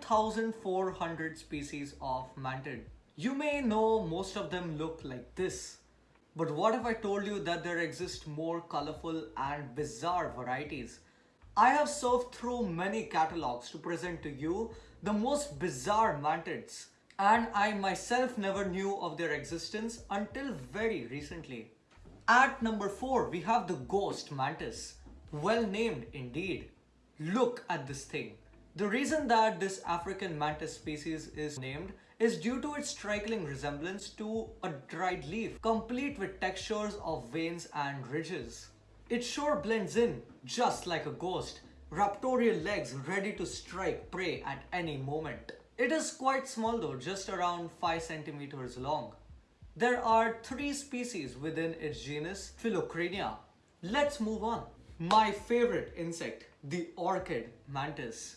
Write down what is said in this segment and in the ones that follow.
2,400 species of mantid. You may know most of them look like this. But what if I told you that there exist more colorful and bizarre varieties? I have surfed through many catalogs to present to you the most bizarre mantids and I myself never knew of their existence until very recently. At number 4 we have the ghost mantis. Well named indeed. Look at this thing. The reason that this African mantis species is named is due to its striking resemblance to a dried leaf, complete with textures of veins and ridges. It sure blends in, just like a ghost, raptorial legs ready to strike prey at any moment. It is quite small though, just around 5 centimeters long. There are three species within its genus Phyllocrania. Let's move on. My favorite insect, the orchid mantis.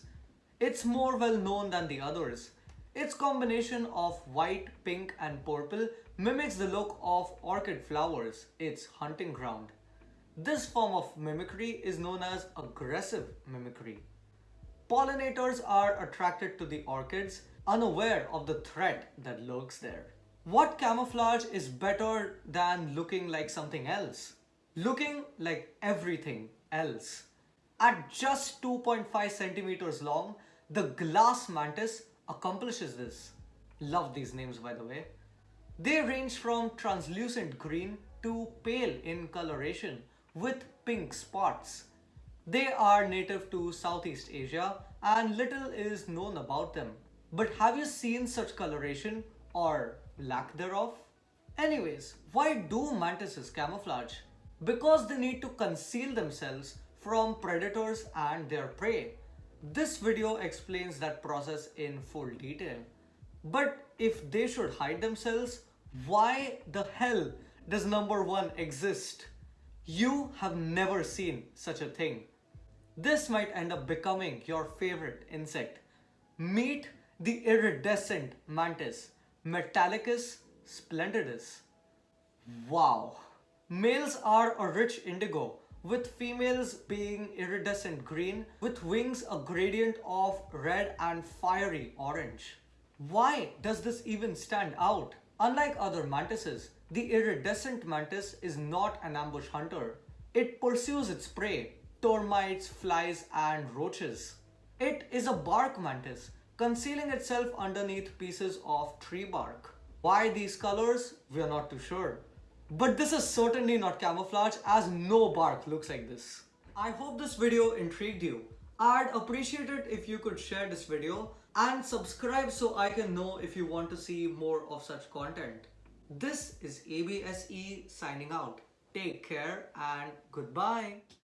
It's more well known than the others. Its combination of white, pink and purple mimics the look of orchid flowers, its hunting ground. This form of mimicry is known as aggressive mimicry. Pollinators are attracted to the orchids, unaware of the threat that lurks there. What camouflage is better than looking like something else? Looking like everything else. At just 2.5 centimeters long, the glass mantis accomplishes this. Love these names by the way. They range from translucent green to pale in coloration with pink spots. They are native to Southeast Asia and little is known about them. But have you seen such coloration or lack thereof? Anyways, why do mantises camouflage? Because they need to conceal themselves from predators and their prey. This video explains that process in full detail. But if they should hide themselves, why the hell does number one exist? You have never seen such a thing. This might end up becoming your favorite insect. Meet the iridescent mantis, Metallyticus splendidus. Wow! Males are a rich indigo with females being iridescent green with wings a gradient of red and fiery orange. Why does this even stand out? Unlike other mantises, the iridescent mantis is not an ambush hunter. It pursues its prey, termites, flies and roaches. It is a bark mantis, concealing itself underneath pieces of tree bark. Why these colors? We are not too sure. But this is certainly not camouflage as no bark looks like this. I hope this video intrigued you. I'd appreciate it if you could share this video and subscribe so I can know if you want to see more of such content. This is ABSE signing out. Take care and goodbye.